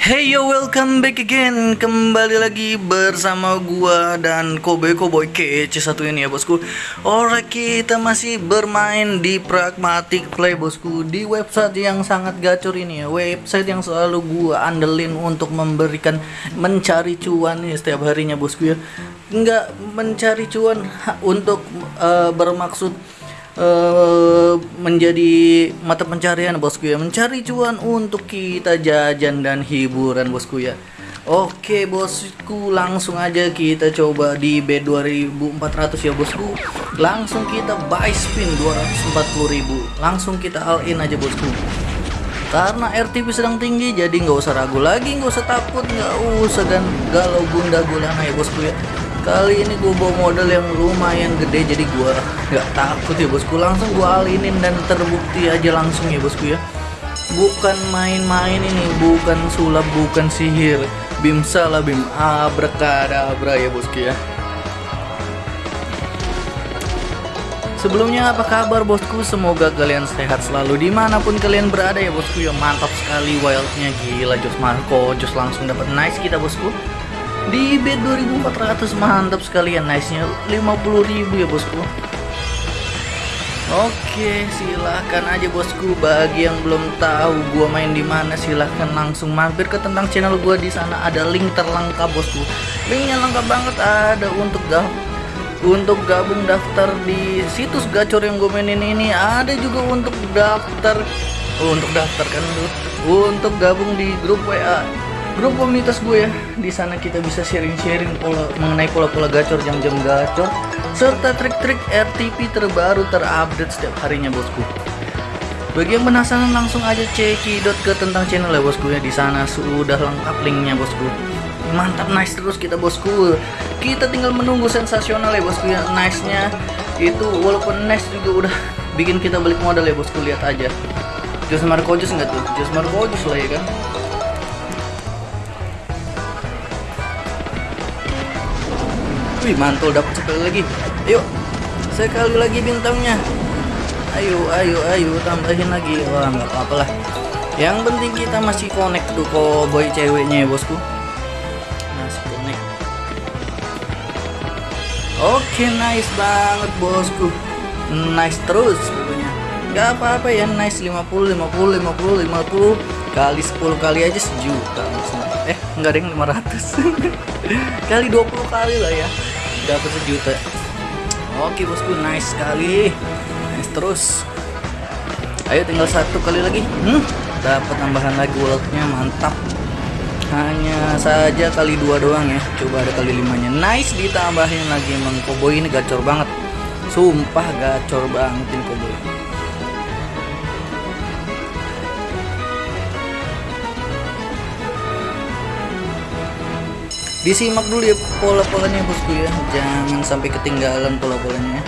Hey yo, welcome back again. Kembali lagi bersama gua dan Kobe Koboy kece satu ini ya bosku. Alright, kita masih bermain di Pragmatic Play bosku. Di website yang sangat gacor ini ya. Website yang selalu gua andelin untuk memberikan Mencari cuan nih setiap harinya bosku ya. Enggak mencari cuan untuk uh, bermaksud uh, menjadi mata pencarian bosku ya. Mencari cuan untuk kita jajan dan hiburan bosku ya. Oke bosku langsung aja kita coba di B2400 ya bosku. Langsung kita buy spin 240.000 Langsung kita all in aja bosku. Karena RTP sedang tinggi jadi nggak usah ragu lagi nggak usah takut nggak usah dan galau gunda gulana ya bosku ya Kali ini gue bawa modal yang lumayan gede jadi gue nggak takut ya bosku. Langsung gue alinin dan terbukti aja langsung ya bosku ya. Bukan main-main ini bukan sulap bukan sihir. Bim salah bim abrakadabra ya bosku ya. Sebelumnya apa kabar bosku? Semoga kalian sehat selalu di mana pun kalian berada ya bosku ya. Mantap sekali wildnya. Gila Jos Marco Jos langsung dapat nice kita bosku di bed 2400 mantap sekalian nice nya 50000 ya bosku. Oke, silahkan aja bosku. Bagi yang belum tahu gua main di mana, silahkan langsung mampir ke tentang channel gua. Di sana ada link terlengkap bosku. Linknya lengkap banget ada untuk gab untuk gabung daftar di situs gacor yang gue mainin ini. Ada juga untuk daftar oh, untuk daftar kan untuk gabung di grup WA grup komunitas gue ya di sana kita bisa sharing-sharing pola mengenai pola-pola gacor jam-jam gacor serta trik-trik RTP terbaru terupdate setiap harinya bosku. Bagi yang penasaran langsung aja cekidot ke tentang channel ya bosku ya. Di sana sudah lengkap linknya bosku. Mantap nice terus kita bosku. Kita tinggal menunggu sensasional ya bosku ya. Nice nya itu walaupun nice juga udah bikin kita balik modal ya bosku. Lihat aja. Jos Marco Jos enggak tuh? Jos Marco Jos lah ya kan Wih mantul dapat sekali lagi. Ayo sekali lagi bintangnya. Ayo ayo ayo tambahin lagi. Wah nggak apa-apa lah. Yang penting kita masih connect tuh boy ceweknya ya bosku. Masih connect. Oke nice banget bosku. Nice terus pokoknya. Gak apa-apa ya nice 50 50 50 50 kali 10 kali aja sejuta eh enggak deh 500 kali 20 kali lah ya dapat sejuta? Oke bosku nice sekali. Nice terus. Ayo tinggal satu kali lagi. Hmm, dapat tambahan lagi walletnya mantap. Hanya saja kali dua doang ya. Coba ada kali limanya. Nice ditambahin lagi emang koboi ini gacor banget. Sumpah gacor banget ini koboi disimak dulu ya pola-polanya bosku ya jangan sampai ketinggalan pola-polanya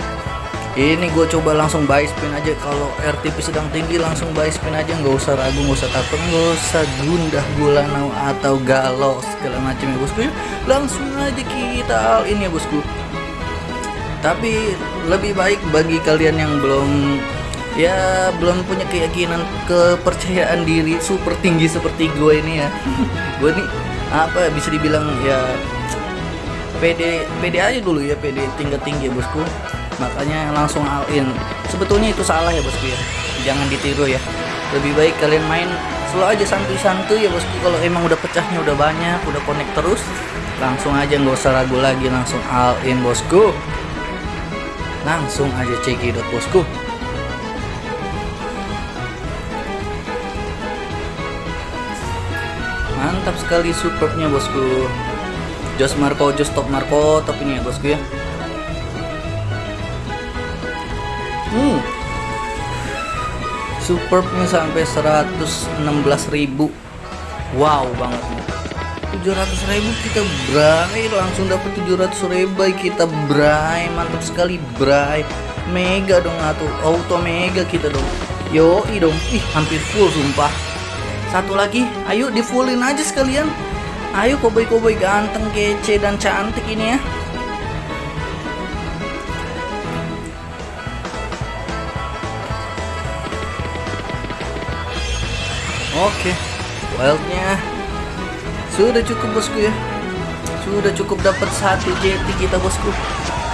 ini gue coba langsung buy spin aja. Kalau RTP sedang tinggi langsung buy spin aja. Nggak usah ragu nggak usah takut nggak usah gundah gulanau atau galau segala macam ya bosku ya langsung aja kita all in ya bosku tapi lebih baik bagi kalian yang belum ya belum punya keyakinan kepercayaan diri super tinggi seperti gue ini ya. Gue nih apa bisa dibilang ya PD PD aja dulu ya PD tingkat tinggi ya bosku. Makanya langsung all in. Sebetulnya itu salah ya bosku ya. Jangan ditiru ya. Lebih baik kalian main selalu aja santuy-santuy ya bosku. Kalau emang udah pecahnya udah banyak udah connect terus langsung aja nggak usah ragu lagi langsung all in bosku. Langsung aja cekidot bosku mantap sekali superbnya bosku. Jos Marco Jos top Marco top ini ya bosku ya. Hmm. Superbnya sampai 116.000 wow banget nih. 700 ribu kita bray langsung dapat 700 ribu kita bray mantap sekali bray. Mega dong atau auto mega kita dong. Yo dong. Ih hampir full sumpah satu lagi ayo di fullin aja sekalian. Ayo koboi-koboi ganteng kece dan cantik ini ya. Oke wildnya sudah cukup bosku ya. Sudah cukup dapat satu jeti kita bosku.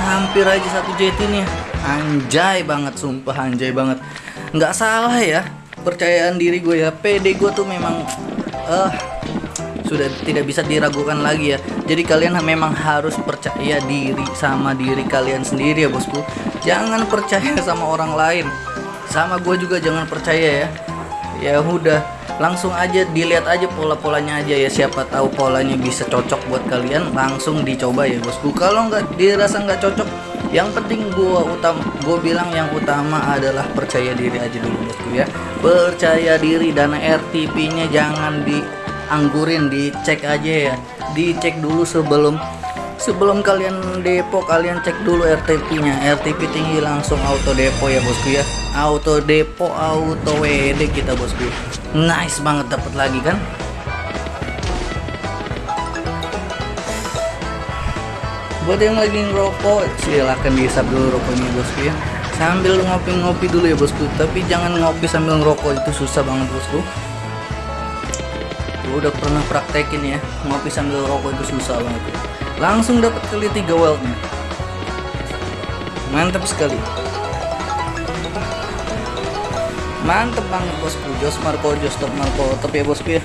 Hampir aja satu jeti nih anjay banget sumpah anjay banget. Nggak salah ya percayaan diri gue ya. Pede gue tuh memang eh sudah tidak bisa diragukan lagi ya. Jadi kalian memang harus percaya diri sama diri kalian sendiri ya bosku. Jangan percaya sama orang lain. Sama gue juga jangan percaya ya. Ya udah langsung aja dilihat aja pola-polanya aja ya. Siapa tahu polanya bisa cocok buat kalian langsung dicoba ya bosku. Kalau nggak dirasa nggak cocok yang penting gua utama gue bilang yang utama adalah percaya diri aja dulu bosku ya. Percaya diri dana RTP nya jangan dianggurin dicek aja ya. Dicek dulu sebelum sebelum kalian depo kalian cek dulu RTP nya RTP tinggi langsung auto depo ya bosku ya. Auto depo auto WD kita bosku. Nice banget dapat lagi kan buat yang lagi ngerokok silahkan dihisap dulu rokoknya bosku ya sambil ngopi-ngopi dulu ya bosku. Tapi jangan ngopi sambil ngerokok. Itu susah banget bosku. Gue udah pernah praktekin ya. Ngopi sambil rokok itu susah banget. Ya. langsung dapat kali tiga weldnya mantap sekali. Mantep banget bosku. Jos Marco Jos Top Marco. Top ya bosku ya?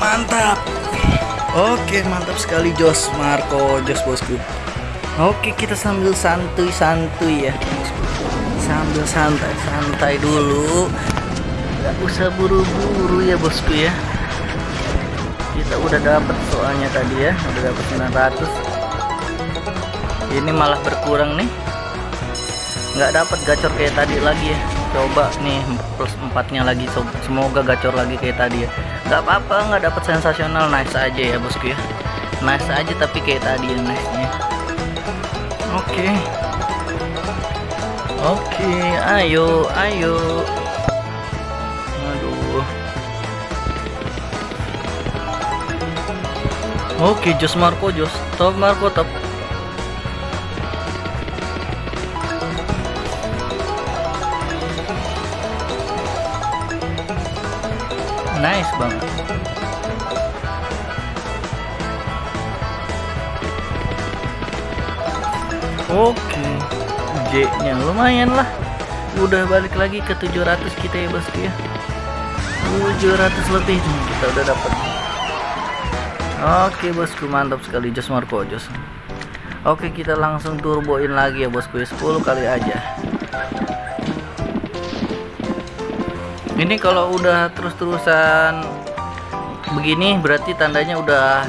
Mantap oke mantap sekali Jos Marco Jos bosku. Oke kita sambil santuy-santuy ya. Sambil santai-santai dulu. Nggak usah buru-buru ya bosku ya. Kita udah dapat soalnya tadi ya udah dapat 900 ini malah berkurang nih. Nggak dapat gacor kayak tadi lagi ya coba nih plus empatnya lagi semoga gacor lagi kayak tadi ya. Nggak apa-apa nggak dapat sensasional nice aja ya bosku ya. Nice aja tapi kayak tadi ya nice nya. Oke. Okay. oke okay, ayo. Ayo oke okay, Jos Marco Jos. Top Marco top nice banget. Oke J nya lumayan lah. Udah balik lagi ke 700 kita ya bosku ya? 700 lebih nih kita udah dapat oke bosku mantap sekali. Jos Marco Jos. Oke kita langsung turboin lagi ya bosku ya. 10 kali aja ini kalau udah terus-terusan begini berarti tandanya udah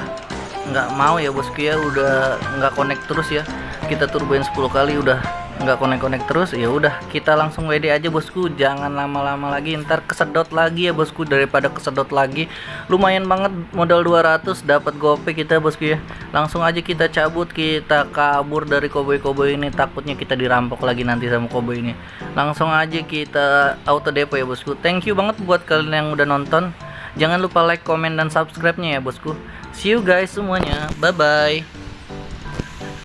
nggak mau ya bosku ya udah nggak connect terus ya? Kita turboin 10 kali udah nggak connect-connect terus ya udah kita langsung WD aja bosku. Jangan lama-lama lagi ntar kesedot lagi ya bosku. Daripada kesedot lagi lumayan banget modal 200 dapat gope kita bosku ya. Langsung aja kita cabut kita kabur dari koboi-koboi ini. Takutnya kita dirampok lagi nanti sama koboi ini. Langsung aja kita auto depo ya bosku. Thank you banget buat kalian yang udah nonton. Jangan lupa like comment dan subscribe nya ya bosku. See you guys semuanya. Bye bye